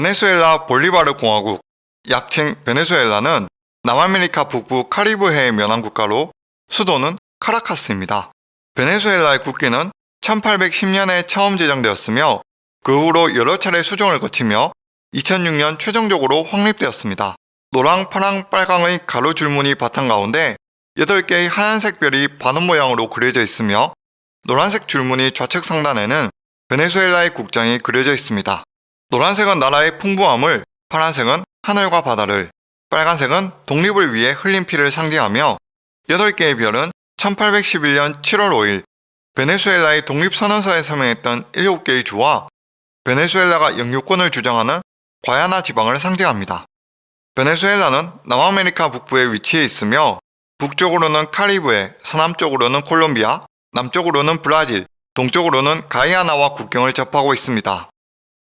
베네수엘라 볼리바르 공화국, 약칭 베네수엘라는 남아메리카 북부 카리브해에 면한 국가로 수도는 카라카스입니다. 베네수엘라의 국기는 1810년에 처음 제정되었으며 그 후로 여러 차례 수정을 거치며 2006년 최종적으로 확립되었습니다. 노랑, 파랑, 빨강의 가로 줄무늬 바탕 가운데 8개의 하얀색 별이 반원 모양으로 그려져 있으며 노란색 줄무늬 좌측 상단에는 베네수엘라의 국장이 그려져 있습니다. 노란색은 나라의 풍부함을, 파란색은 하늘과 바다를, 빨간색은 독립을 위해 흘린 피를 상징하며 8개의 별은 1811년 7월 5일 베네수엘라의 독립선언서에 서명했던 7개의 주와 베네수엘라가 영유권을 주장하는 과야나 지방을 상징합니다. 베네수엘라는 남아메리카 북부에 위치해 있으며 북쪽으로는 카리브해, 서남쪽으로는 콜롬비아, 남쪽으로는 브라질, 동쪽으로는 가이아나와 국경을 접하고 있습니다.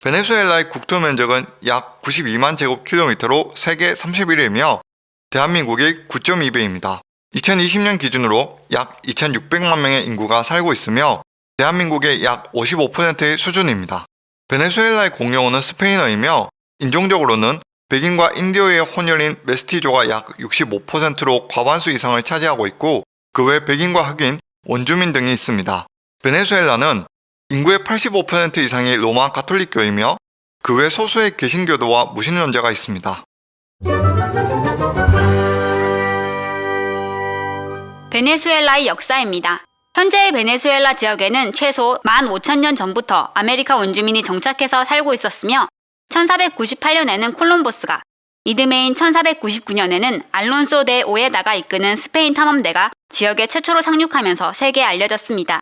베네수엘라의 국토 면적은 약 92만 제곱킬로미터로 세계 31위이며 대한민국의 9.2배입니다. 2020년 기준으로 약 2,600만 명의 인구가 살고 있으며 대한민국의 약 55%의 수준입니다. 베네수엘라의 공용어는 스페인어이며 인종적으로는 백인과 인디어의 혼혈인 메스티조가 약 65%로 과반수 이상을 차지하고 있고 그 외 백인과 흑인, 원주민 등이 있습니다. 베네수엘라는 인구의 85% 이상이 로마 가톨릭교이며 그 외 소수의 개신교도와 무신론자가 있습니다. 베네수엘라의 역사입니다. 현재의 베네수엘라 지역에는 최소 15,000년 전부터 아메리카 원주민이 정착해서 살고 있었으며 1498년에는 콜럼버스가 이듬해인 1499년에는 알론소 데 오에다가 이끄는 스페인 탐험대가 지역에 최초로 상륙하면서 세계에 알려졌습니다.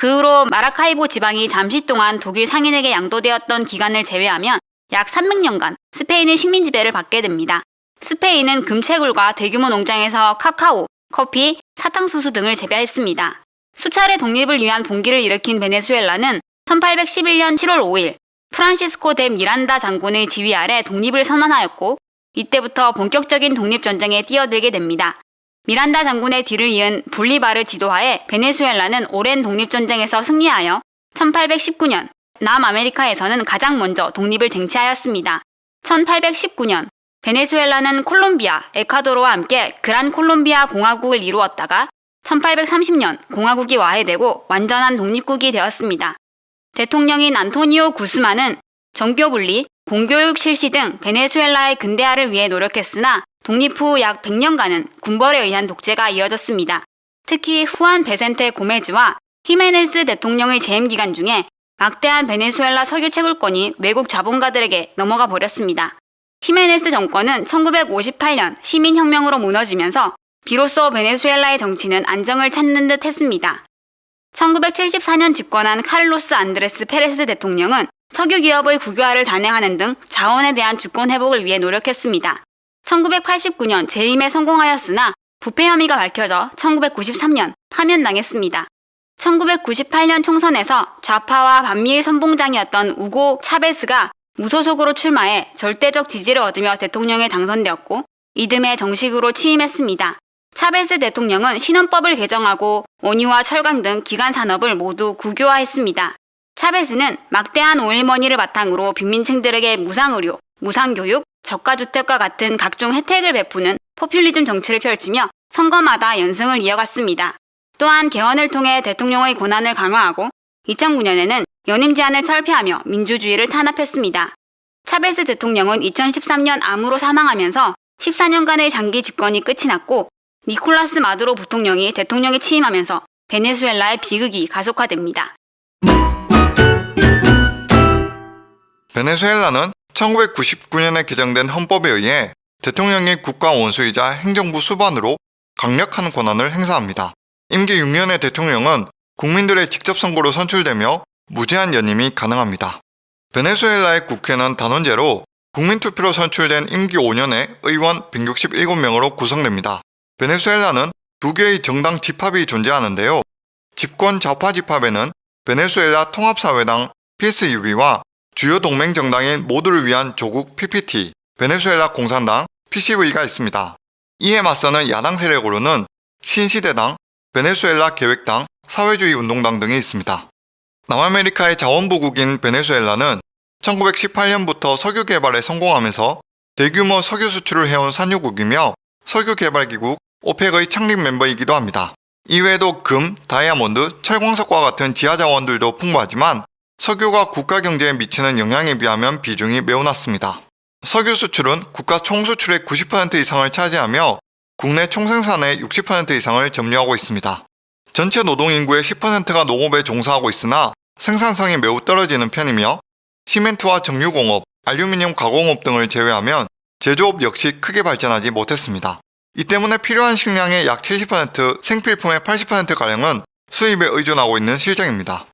그 후로 마라카이보 지방이 잠시 동안 독일 상인에게 양도되었던 기간을 제외하면 약 300년간 스페인의 식민 지배를 받게 됩니다. 스페인은 금채굴과 대규모 농장에서 카카오, 커피, 사탕수수 등을 재배했습니다. 수차례 독립을 위한 봉기를 일으킨 베네수엘라는 1811년 7월 5일 프란시스코 데 미란다 장군의 지휘 아래 독립을 선언하였고 이때부터 본격적인 독립전쟁에 뛰어들게 됩니다. 미란다 장군의 뒤를 이은 볼리바르 지도하에 베네수엘라는 오랜 독립전쟁에서 승리하여 1819년 남아메리카에서는 가장 먼저 독립을 쟁취하였습니다. 1819년 베네수엘라는 콜롬비아, 에콰도르와 함께 그란 콜롬비아 공화국을 이루었다가 1830년 공화국이 와해되고 완전한 독립국이 되었습니다. 대통령인 안토니오 구스만은 정교 분리, 공교육 실시 등 베네수엘라의 근대화를 위해 노력했으나 독립 후 약 100년간은 군벌에 의한 독재가 이어졌습니다. 특히 후안 비센테 고메즈와 히메네스 대통령의 재임 기간 중에 막대한 베네수엘라 석유 채굴권이 외국 자본가들에게 넘어가 버렸습니다. 히메네스 정권은 1958년 시민혁명으로 무너지면서 비로소 베네수엘라의 정치는 안정을 찾는 듯 했습니다. 1974년 집권한 카를로스 안드레스 페레스 대통령은 석유 기업의 국유화를 단행하는 등 자원에 대한 주권 회복을 위해 노력했습니다. 1989년 재임에 성공하였으나 부패 혐의가 밝혀져 1993년 파면당했습니다. 1998년 총선에서 좌파와 반미의 선봉장이었던 우고 차베스가 무소속으로 출마해 절대적 지지를 얻으며 대통령에 당선되었고 이듬해 정식으로 취임했습니다. 차베스 대통령은 신헌법을 개정하고 원유와 철강 등 기간 산업을 모두 국유화했습니다. 차베스는 막대한 오일머니를 바탕으로 빈민층들에게 무상의료, 무상교육, 저가주택과 같은 각종 혜택을 베푸는 포퓰리즘 정치를 펼치며 선거마다 연승을 이어갔습니다. 또한 개헌을 통해 대통령의 권한을 강화하고 2009년에는 연임 제한을 철폐하며 민주주의를 탄압했습니다. 차베스 대통령은 2013년 암으로 사망하면서 14년간의 장기 집권이 끝이 났고 니콜라스 마두로 부통령이 대통령에 취임하면서 베네수엘라의 비극이 가속화됩니다. 베네수엘라는 1999년에 개정된 헌법에 의해 대통령이 국가 원수이자 행정부 수반으로 강력한 권한을 행사합니다. 임기 6년의 대통령은 국민들의 직접 선거로 선출되며 무제한 연임이 가능합니다. 베네수엘라의 국회는 단원제로 국민투표로 선출된 임기 5년에 의원 167명으로 구성됩니다. 베네수엘라는 두 개의 정당 집합이 존재하는데요. 집권 좌파 집합에는 베네수엘라 통합사회당 PSUV와 주요 동맹 정당인 모두를 위한 조국 PPT, 베네수엘라 공산당 PCV가 있습니다. 이에 맞서는 야당 세력으로는 신시대당, 베네수엘라 계획당, 사회주의 운동당 등이 있습니다. 남아메리카의 자원부국인 베네수엘라는 1918년부터 석유 개발에 성공하면서 대규모 석유 수출을 해온 산유국이며 석유 개발기국 오펙의 창립 멤버이기도 합니다. 이외에도 금, 다이아몬드, 철광석과 같은 지하 자원들도 풍부하지만 석유가 국가 경제에 미치는 영향에 비하면 비중이 매우 낮습니다. 석유 수출은 국가 총수출의 90% 이상을 차지하며 국내 총생산의 60% 이상을 점유하고 있습니다. 전체 노동인구의 10%가 농업에 종사하고 있으나 생산성이 매우 떨어지는 편이며 시멘트와 정유공업, 알루미늄 가공업 등을 제외하면 제조업 역시 크게 발전하지 못했습니다. 이 때문에 필요한 식량의 약 70%, 생필품의 80%가량은 수입에 의존하고 있는 실정입니다.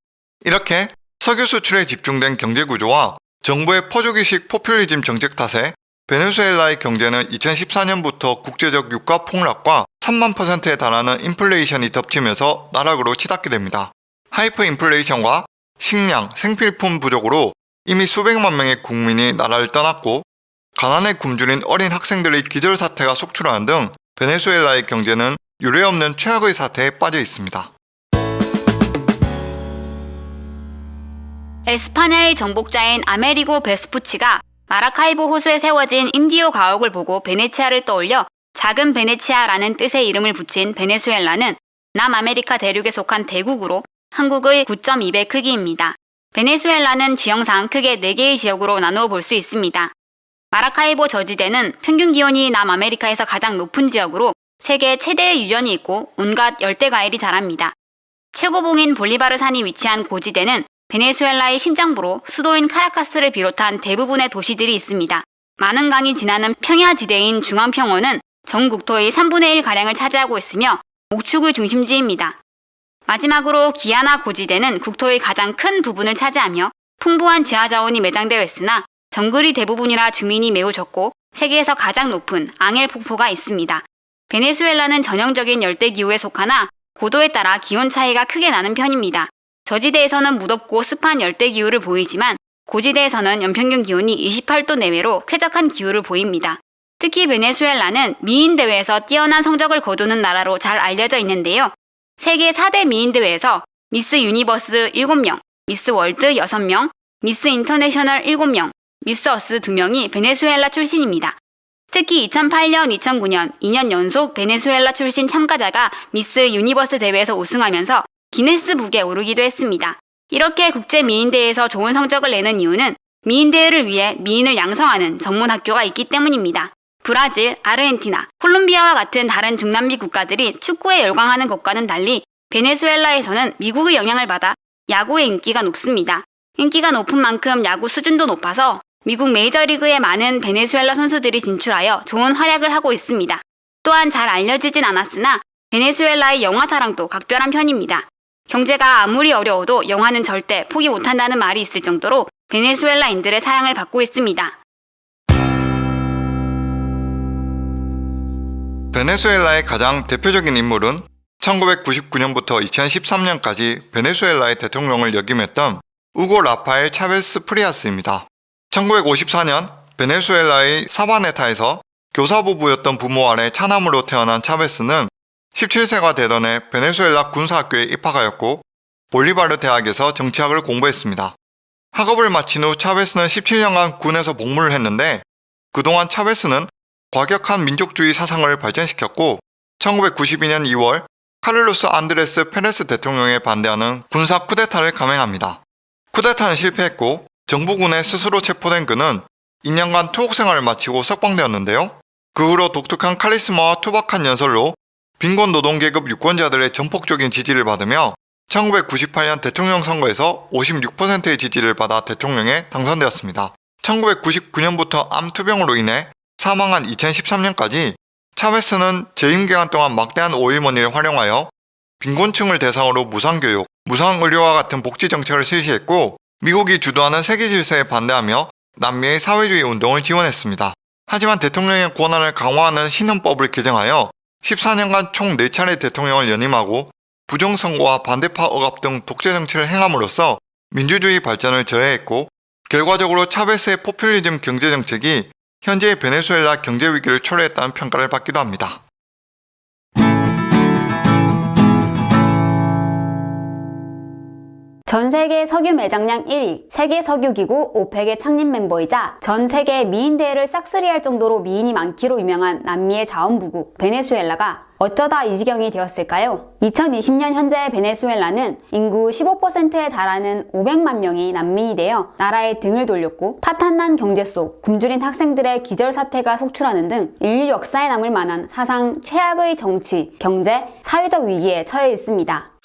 이렇게 석유 수출에 집중된 경제 구조와 정부의 퍼주기식 포퓰리즘 정책 탓에 베네수엘라의 경제는 2014년부터 국제적 유가 폭락과 3만 퍼센트에 달하는 인플레이션이 덮치면서 나락으로 치닫게 됩니다. 하이퍼 인플레이션과 식량, 생필품 부족으로 이미 수백만 명의 국민이 나라를 떠났고 가난에 굶주린 어린 학생들의 기절 사태가 속출하는 등 베네수엘라의 경제는 유례없는 최악의 사태에 빠져 있습니다. 에스파냐의 정복자인 아메리고 베스푸치가 마라카이보 호수에 세워진 인디오 가옥을 보고 베네치아를 떠올려 작은 베네치아라는 뜻의 이름을 붙인 베네수엘라는 남아메리카 대륙에 속한 대국으로 한국의 9.2배 크기입니다. 베네수엘라는 지형상 크게 4개의 지역으로 나누어 볼 수 있습니다. 마라카이보 저지대는 평균 기온이 남아메리카에서 가장 높은 지역으로 세계 최대의 유전이 있고 온갖 열대 과일이 자랍니다. 최고봉인 볼리바르 산이 위치한 고지대는 베네수엘라의 심장부로 수도인 카라카스를 비롯한 대부분의 도시들이 있습니다. 많은 강이 지나는 평야지대인 중앙평원은 전 국토의 3분의 1가량을 차지하고 있으며 목축의 중심지입니다. 마지막으로 기아나 고지대는 국토의 가장 큰 부분을 차지하며 풍부한 지하자원이 매장되어 있으나 정글이 대부분이라 주민이 매우 적고 세계에서 가장 높은 앙헬 폭포가 있습니다. 베네수엘라는 전형적인 열대기후에 속하나 고도에 따라 기온 차이가 크게 나는 편입니다. 저지대에서는 무덥고 습한 열대 기후를 보이지만 고지대에서는 연평균 기온이 28도 내외로 쾌적한 기후를 보입니다. 특히 베네수엘라는 미인 대회에서 뛰어난 성적을 거두는 나라로 잘 알려져 있는데요. 세계 4대 미인 대회에서 미스 유니버스 7명, 미스 월드 6명, 미스 인터내셔널 7명, 미스 어스 2명이 베네수엘라 출신입니다. 특히 2008년, 2009년 2년 연속 베네수엘라 출신 참가자가 미스 유니버스 대회에서 우승하면서 기네스북에 오르기도 했습니다. 이렇게 국제 미인대회에서 좋은 성적을 내는 이유는 미인대회를 위해 미인을 양성하는 전문 학교가 있기 때문입니다. 브라질, 아르헨티나, 콜롬비아와 같은 다른 중남미 국가들이 축구에 열광하는 것과는 달리 베네수엘라에서는 미국의 영향을 받아 야구의 인기가 높습니다. 인기가 높은 만큼 야구 수준도 높아서 미국 메이저리그에 많은 베네수엘라 선수들이 진출하여 좋은 활약을 하고 있습니다. 또한 잘 알려지진 않았으나 베네수엘라의 영화 사랑도 각별한 편입니다. 경제가 아무리 어려워도 영화는 절대 포기 못한다는 말이 있을 정도로 베네수엘라인들의 사랑을 받고 있습니다. 베네수엘라의 가장 대표적인 인물은 1999년부터 2013년까지 베네수엘라의 대통령을 역임했던 우고 라파엘 차베스 프리아스입니다. 1954년 베네수엘라의 사바네타에서 교사부부였던 부모 아래 차남으로 태어난 차베스는 17세가 되던 해 베네수엘라 군사학교에 입학하였고 볼리바르 대학에서 정치학을 공부했습니다. 학업을 마친 후 차베스는 17년간 군에서 복무를 했는데 그동안 차베스는 과격한 민족주의 사상을 발전시켰고 1992년 2월 카를로스 안드레스 페레스 대통령에 반대하는 군사 쿠데타를 감행합니다. 쿠데타는 실패했고 정부군에 스스로 체포된 그는 2년간 투옥 생활을 마치고 석방되었는데요. 그 후로 독특한 카리스마와 투박한 연설로 빈곤 노동계급 유권자들의 전폭적인 지지를 받으며 1998년 대통령 선거에서 56%의 지지를 받아 대통령에 당선되었습니다. 1999년부터 암 투병으로 인해 사망한 2013년까지 차베스는 재임 기간 동안 막대한 오일머니를 활용하여 빈곤층을 대상으로 무상교육, 무상의료와 같은 복지 정책을 실시했고 미국이 주도하는 세계 질서에 반대하며 남미의 사회주의 운동을 지원했습니다. 하지만 대통령의 권한을 강화하는 신헌법을 개정하여 14년간 총 4차례 대통령을 연임하고 부정선거와 반대파 억압 등 독재 정치를 행함으로써 민주주의 발전을 저해했고 결과적으로 차베스의 포퓰리즘 경제 정책이 현재의 베네수엘라 경제 위기를 초래했다는 평가를 받기도 합니다. 전 세계 석유 매장량 1위, 세계 석유기구 오펙의 창립 멤버이자 전 세계 미인 대회를 싹쓸이할 정도로 미인이 많기로 유명한 남미의 자원부국 베네수엘라가 어쩌다 이 지경이 되었을까요? 2020년 현재 베네수엘라는 인구 15%에 달하는 500만 명이 난민이 되어 나라의 등을 돌렸고 파탄난 경제 속 굶주린 학생들의 기절사태가 속출하는 등 인류 역사에 남을 만한 사상 최악의 정치, 경제, 사회적 위기에 처해 있습니다.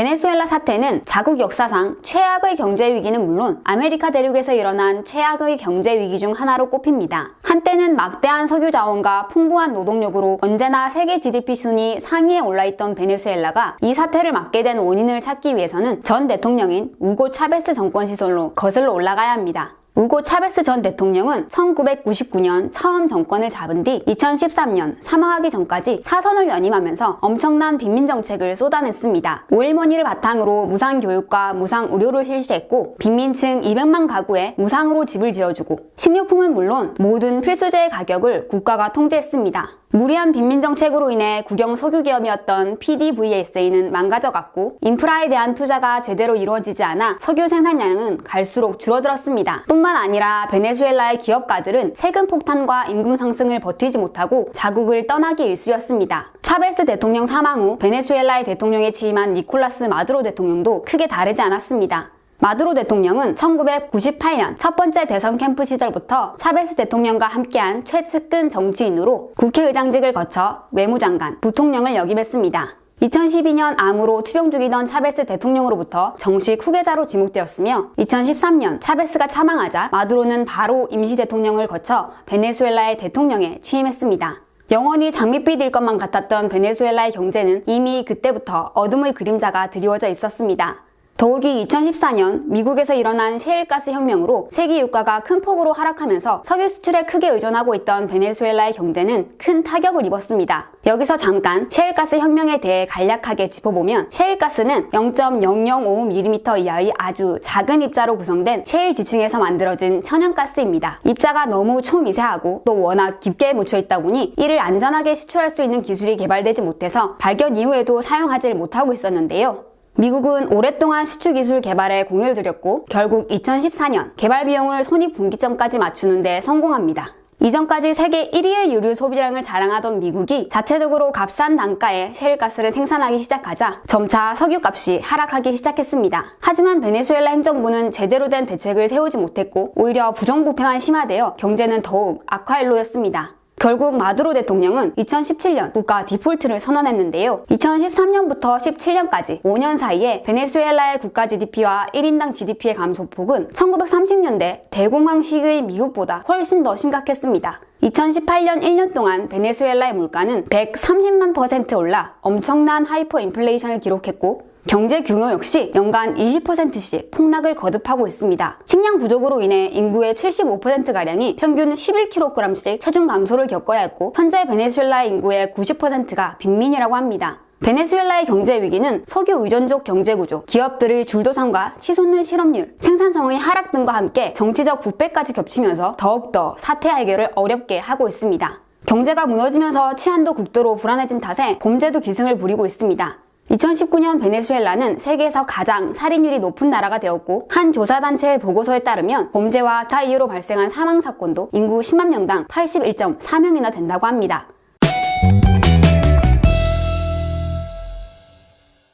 베네수엘라 사태는 자국 역사상 최악의 경제 위기는 물론 아메리카 대륙에서 일어난 최악의 경제 위기 중 하나로 꼽힙니다. 한때는 막대한 석유 자원과 풍부한 노동력으로 언제나 세계 GDP 순위 상위에 올라있던 베네수엘라가 이 사태를 맞게 된 원인을 찾기 위해서는 전 대통령인 우고 차베스 정권 시절로 거슬러 올라가야 합니다. 우고 차베스 전 대통령은 1999년 처음 정권을 잡은 뒤 2013년 사망하기 전까지 4선을 연임하면서 엄청난 빈민 정책을 쏟아냈습니다. 오일머니를 바탕으로 무상 교육과 무상 의료를 실시했고 빈민층 200만 가구에 무상으로 집을 지어주고 식료품은 물론 모든 필수재의 가격을 국가가 통제했습니다. 무리한 빈민 정책으로 인해 국영 석유 기업이었던 PDVSA는 망가져갔고 인프라에 대한 투자가 제대로 이루어지지 않아 석유 생산량은 갈수록 줄어들었습니다. 뿐만 아니라 베네수엘라의 기업가들은 세금 폭탄과 임금 상승을 버티지 못하고 자국을 떠나기 일쑤였습니다. 차베스 대통령 사망 후 베네수엘라의 대통령에 취임한 니콜라스 마두로 대통령도 크게 다르지 않았습니다. 마두로 대통령은 1998년 첫 번째 대선 캠프 시절부터 차베스 대통령과 함께한 최측근 정치인으로 국회의장직을 거쳐 외무장관, 부통령을 역임했습니다. 2012년 암으로 투병 중이던 차베스 대통령으로부터 정식 후계자로 지목되었으며 2013년 차베스가 사망하자 마두로는 바로 임시 대통령을 거쳐 베네수엘라의 대통령에 취임했습니다. 영원히 장밋빛 일 것만 같았던 베네수엘라의 경제는 이미 그때부터 어둠의 그림자가 드리워져 있었습니다. 더욱이 2014년 미국에서 일어난 셰일가스 혁명으로 세계 유가가 큰 폭으로 하락하면서 석유 수출에 크게 의존하고 있던 베네수엘라의 경제는 큰 타격을 입었습니다. 여기서 잠깐 셰일가스 혁명에 대해 간략하게 짚어보면 셰일가스는 0.005mm 이하의 아주 작은 입자로 구성된 셰일 지층에서 만들어진 천연가스입니다. 입자가 너무 초미세하고 또 워낙 깊게 묻혀 있다 보니 이를 안전하게 시출할 수 있는 기술이 개발되지 못해서 발견 이후에도 사용하지 못하고 있었는데요. 미국은 오랫동안 시추 기술 개발에 공을 들였고 결국 2014년 개발 비용을 손익분기점까지 맞추는 데 성공합니다. 이전까지 세계 1위의 유류 소비량을 자랑하던 미국이 자체적으로 값싼 단가에 셰일가스를 생산하기 시작하자 점차 석유값이 하락하기 시작했습니다. 하지만 베네수엘라 행정부는 제대로 된 대책을 세우지 못했고 오히려 부정부패만 심화되어 경제는 더욱 악화일로였습니다. 결국 마두로 대통령은 2017년 국가 디폴트를 선언했는데요. 2013년부터 17년까지 5년 사이에 베네수엘라의 국가 GDP와 1인당 GDP의 감소폭은 1930년대 대공황 시기의 미국보다 훨씬 더 심각했습니다. 2018년 1년 동안 베네수엘라의 물가는 130만 퍼센트 올라 엄청난 하이퍼 인플레이션을 기록했고 경제 규모 역시 연간 20%씩 폭락을 거듭하고 있습니다. 식량 부족으로 인해 인구의 75%가량이 평균 11kg씩 체중 감소를 겪어야 했고 현재 베네수엘라의 인구의 90%가 빈민이라고 합니다. 베네수엘라의 경제 위기는 석유 의존적 경제 구조, 기업들의 줄도산과 치솟는 실업률, 생산성의 하락 등과 함께 정치적 부패까지 겹치면서 더욱더 사태 해결을 어렵게 하고 있습니다. 경제가 무너지면서 치안도 극도로 불안해진 탓에 범죄도 기승을 부리고 있습니다. 2019년 베네수엘라는 세계에서 가장 살인율이 높은 나라가 되었고 한 조사단체의 보고서에 따르면 범죄와 타 이유로 발생한 사망 사건도 인구 10만 명당 81.4명이나 된다고 합니다.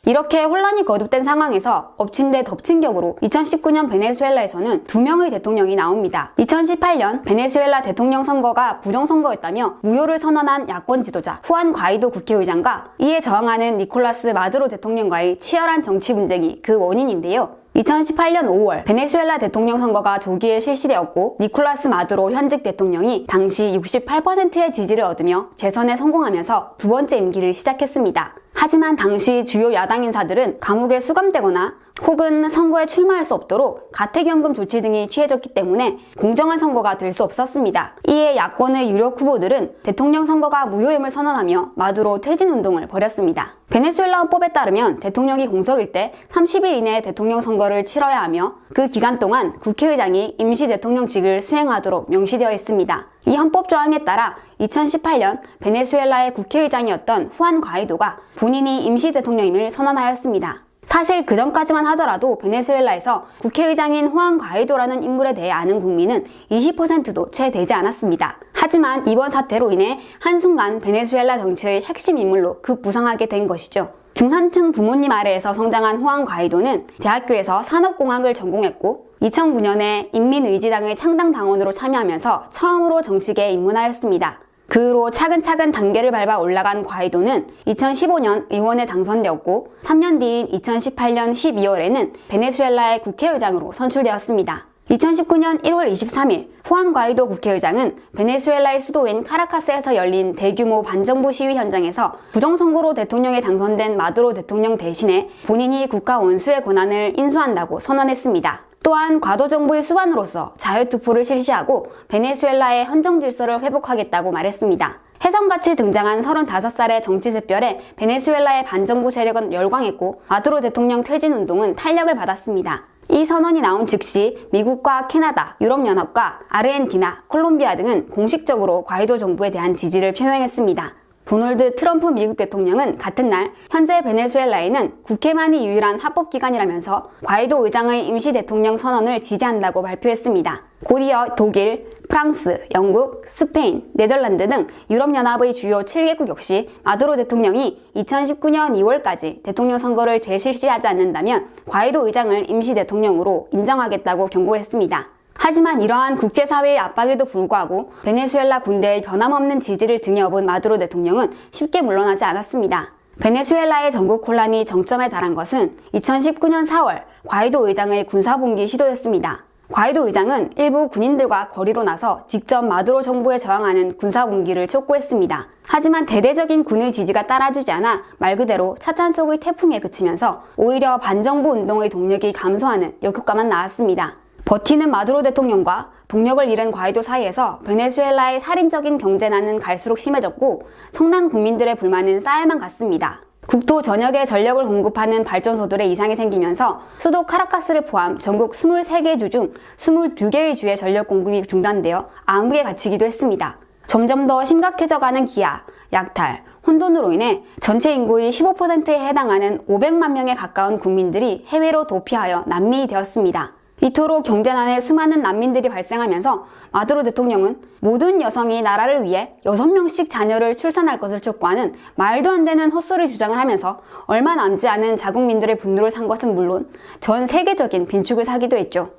이렇게 혼란이 거듭된 상황에서 엎친 데 덮친 격으로 2019년 베네수엘라에서는 두 명의 대통령이 나옵니다. 2018년 베네수엘라 대통령 선거가 부정선거였다며 무효를 선언한 야권 지도자 후안 과이도 국회의장과 이에 저항하는 니콜라스 마두로 대통령과의 치열한 정치 분쟁이 그 원인인데요. 2018년 5월 베네수엘라 대통령 선거가 조기에 실시되었고 니콜라스 마두로 현직 대통령이 당시 68%의 지지를 얻으며 재선에 성공하면서 두 번째 임기를 시작했습니다. 하지만 당시 주요 야당 인사들은 감옥에 수감되거나 혹은 선거에 출마할 수 없도록 가택연금 조치 등이 취해졌기 때문에 공정한 선거가 될 수 없었습니다. 이에 야권의 유력 후보들은 대통령 선거가 무효임을 선언하며 마두로 퇴진 운동을 벌였습니다. 베네수엘라 헌법에 따르면 대통령이 공석일 때 30일 이내에 대통령 선거를 치러야 하며 그 기간 동안 국회의장이 임시 대통령직을 수행하도록 명시되어 있습니다. 이 헌법 조항에 따라 2018년 베네수엘라의 국회의장이었던 후안 과이도가 본인이 임시 대통령임을 선언하였습니다. 사실 그 전까지만 하더라도 베네수엘라에서 국회의장인 후안 과이도라는 인물에 대해 아는 국민은 20%도 채 되지 않았습니다. 하지만 이번 사태로 인해 한순간 베네수엘라 정치의 핵심 인물로 급부상하게 된 것이죠. 중산층 부모님 아래에서 성장한 후안 과이도는 대학교에서 산업공학을 전공했고 2009년에 인민의지당의 창당 당원으로 참여하면서 처음으로 정치계에 입문하였습니다. 그 후로 차근차근 단계를 밟아 올라간 과이도는 2015년 의원에 당선되었고 3년 뒤인 2018년 12월에는 베네수엘라의 국회의장으로 선출되었습니다. 2019년 1월 23일 후안 과이도 국회의장은 베네수엘라의 수도인 카라카스에서 열린 대규모 반정부 시위 현장에서 부정선거로 대통령에 당선된 마두로 대통령 대신에 본인이 국가 원수의 권한을 인수한다고 선언했습니다. 또한 과도 정부의 수반으로서 자유투표를 실시하고 베네수엘라의 헌정 질서를 회복하겠다고 말했습니다. 혜성같이 등장한 35살의 정치 샛별에 베네수엘라의 반정부 세력은 열광했고 마두로 대통령 퇴진 운동은 탄력을 받았습니다. 이 선언이 나온 즉시 미국과 캐나다, 유럽연합과 아르헨티나, 콜롬비아 등은 공식적으로 과이도 정부에 대한 지지를 표명했습니다. 도널드 트럼프 미국 대통령은 같은 날 현재 베네수엘라에는 국회만이 유일한 합법기관이라면서 과이도 의장의 임시 대통령 선언을 지지한다고 발표했습니다. 곧이어 독일, 프랑스, 영국, 스페인, 네덜란드 등 유럽연합의 주요 7개국 역시 마두로 대통령이 2019년 2월까지 대통령 선거를 재실시하지 않는다면 과이도 의장을 임시 대통령으로 인정하겠다고 경고했습니다. 하지만 이러한 국제사회의 압박에도 불구하고 베네수엘라 군대의 변함없는 지지를 등에 업은 마두로 대통령은 쉽게 물러나지 않았습니다. 베네수엘라의 전국 혼란이 정점에 달한 것은 2019년 4월 과이도 의장의 군사봉기 시도였습니다. 과이도 의장은 일부 군인들과 거리로 나서 직접 마두로 정부에 저항하는 군사봉기를 촉구했습니다. 하지만 대대적인 군의 지지가 따라주지 않아 말 그대로 차찬 속의 태풍에 그치면서 오히려 반정부 운동의 동력이 감소하는 역효과만 나왔습니다. 버티는 마두로 대통령과 동력을 잃은 과이도 사이에서 베네수엘라의 살인적인 경제난은 갈수록 심해졌고 성난 국민들의 불만은 쌓여만 갔습니다. 국토 전역에 전력을 공급하는 발전소들의 이상이 생기면서 수도 카라카스를 포함 전국 23개 주 중 22개의 주의 전력 공급이 중단되어 암흑에 갇히기도 했습니다. 점점 더 심각해져가는 기아, 약탈, 혼돈으로 인해 전체 인구의 15%에 해당하는 500만 명에 가까운 국민들이 해외로 도피하여 난민이 되었습니다. 이토록 경제난에 수많은 난민들이 발생하면서 마두로 대통령은 모든 여성이 나라를 위해 6명씩 자녀를 출산할 것을 촉구하는 말도 안 되는 헛소리 주장을 하면서 얼마 남지 않은 자국민들의 분노를 산 것은 물론 전 세계적인 빈축을 사기도 했죠.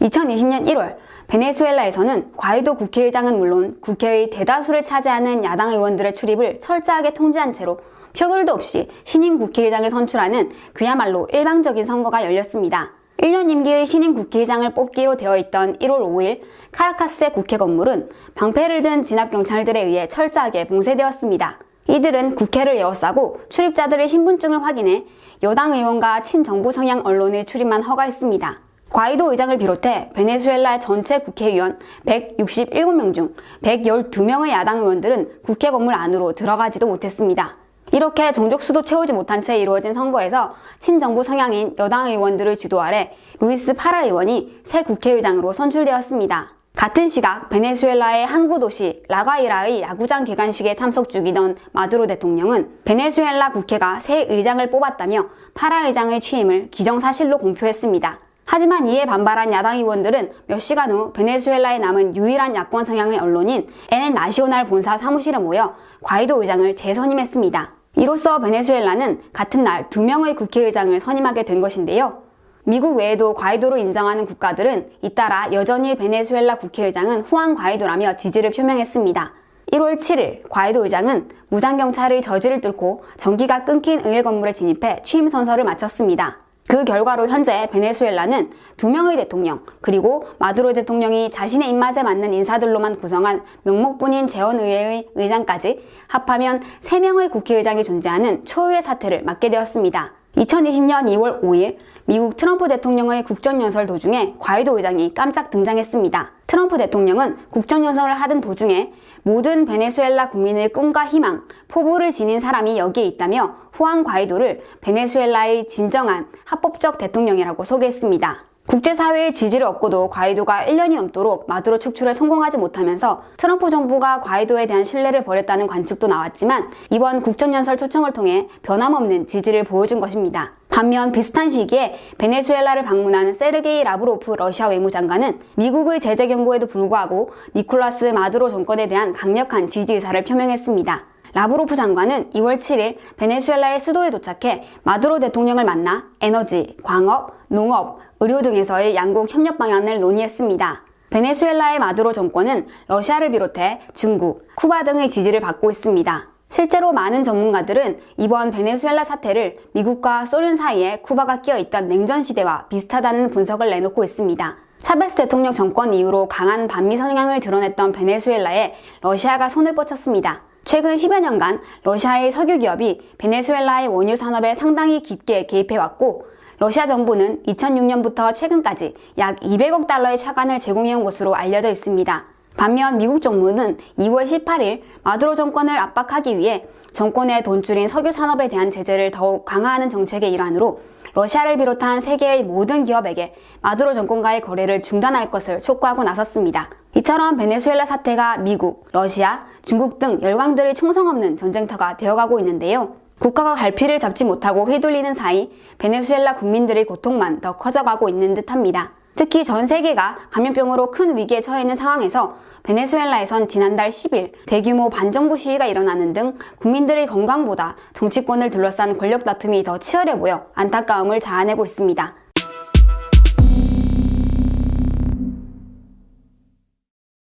2020년 1월 베네수엘라에서는 과이도 국회의장은 물론 국회의 대다수를 차지하는 야당 의원들의 출입을 철저하게 통제한 채로 표결도 없이 신임 국회의장을 선출하는 그야말로 일방적인 선거가 열렸습니다. 1년 임기의 신임 국회의장을 뽑기로 되어 있던 1월 5일 카라카스의 국회 건물은 방패를 든 진압경찰들에 의해 철저하게 봉쇄되었습니다. 이들은 국회를 에워싸고 출입자들의 신분증을 확인해 여당 의원과 친정부 성향 언론의 출입만 허가했습니다. 과이도 의장을 비롯해 베네수엘라의 전체 국회의원 167명 중 112명의 야당 의원들은 국회 건물 안으로 들어가지도 못했습니다. 이렇게 정족수도 채우지 못한 채 이루어진 선거에서 친정부 성향인 여당 의원들의 주도 아래 루이스 파라 의원이 새 국회의장으로 선출되었습니다. 같은 시각 베네수엘라의 항구 도시 라과이라의 야구장 개관식에 참석 중이던 마두로 대통령은 베네수엘라 국회가 새 의장을 뽑았다며 파라 의장의 취임을 기정사실로 공표했습니다. 하지만 이에 반발한 야당 의원들은 몇 시간 후 베네수엘라에 남은 유일한 야권 성향의 언론인 엘 나시오날 본사 사무실에 모여 과이도 의장을 재선임했습니다. 이로써 베네수엘라는 같은 날 두 명의 국회의장을 선임하게 된 것인데요. 미국 외에도 과이도로 인정하는 국가들은 잇따라 여전히 베네수엘라 국회의장은 후안 과이도라며 지지를 표명했습니다. 1월 7일 과이도 의장은 무장경찰의 저지를 뚫고 전기가 끊긴 의회 건물에 진입해 취임 선서를 마쳤습니다. 그 결과로 현재 베네수엘라는 두 명의 대통령, 그리고 마두로 대통령이 자신의 입맛에 맞는 인사들로만 구성한 명목뿐인 재원의회의 의장까지 합하면 세명의 국회의장이 존재하는 초유의 사태를 맞게 되었습니다. 2020년 2월 5일 미국 트럼프 대통령의 국정연설 도중에 과이도 의장이 깜짝 등장했습니다. 트럼프 대통령은 국정연설을 하던 도중에 모든 베네수엘라 국민의 꿈과 희망, 포부를 지닌 사람이 여기에 있다며 후안 과이도를 베네수엘라의 진정한 합법적 대통령이라고 소개했습니다. 국제사회의 지지를 얻고도 과이도가 1년이 넘도록 마두로 축출에 성공하지 못하면서 트럼프 정부가 과이도에 대한 신뢰를 버렸다는 관측도 나왔지만 이번 국정연설 초청을 통해 변함없는 지지를 보여준 것입니다. 반면 비슷한 시기에 베네수엘라를 방문한 세르게이 라브로프 러시아 외무장관은 미국의 제재 경고에도 불구하고 니콜라스 마두로 정권에 대한 강력한 지지 의사를 표명했습니다. 라브로프 장관은 2월 7일 베네수엘라의 수도에 도착해 마두로 대통령을 만나 에너지, 광업, 농업, 의료 등에서의 양국 협력 방안을 논의했습니다. 베네수엘라의 마두로 정권은 러시아를 비롯해 중국, 쿠바 등의 지지를 받고 있습니다. 실제로 많은 전문가들은 이번 베네수엘라 사태를 미국과 소련 사이에 쿠바가 끼어 있던 냉전 시대와 비슷하다는 분석을 내놓고 있습니다. 차베스 대통령 정권 이후로 강한 반미 성향을 드러냈던 베네수엘라에 러시아가 손을 뻗쳤습니다. 최근 10여 년간 러시아의 석유 기업이 베네수엘라의 원유 산업에 상당히 깊게 개입해왔고 러시아 정부는 2006년부터 최근까지 약 200억 달러의 차관을 제공해온 것으로 알려져 있습니다. 반면 미국 정부는 2월 18일 마두로 정권을 압박하기 위해 정권의 돈줄인 석유 산업에 대한 제재를 더욱 강화하는 정책의 일환으로 러시아를 비롯한 세계의 모든 기업에게 마두로 정권과의 거래를 중단할 것을 촉구하고 나섰습니다. 이처럼 베네수엘라 사태가 미국, 러시아, 중국 등 열강들의 총성 없는 전쟁터가 되어가고 있는데요. 국가가 갈피를 잡지 못하고 휘둘리는 사이 베네수엘라 국민들의 고통만 더 커져가고 있는 듯합니다. 특히 전 세계가 감염병으로 큰 위기에 처해 있는 상황에서 베네수엘라에선 지난달 10일 대규모 반정부 시위가 일어나는 등 국민들의 건강보다 정치권을 둘러싼 권력 다툼이 더 치열해 보여 안타까움을 자아내고 있습니다.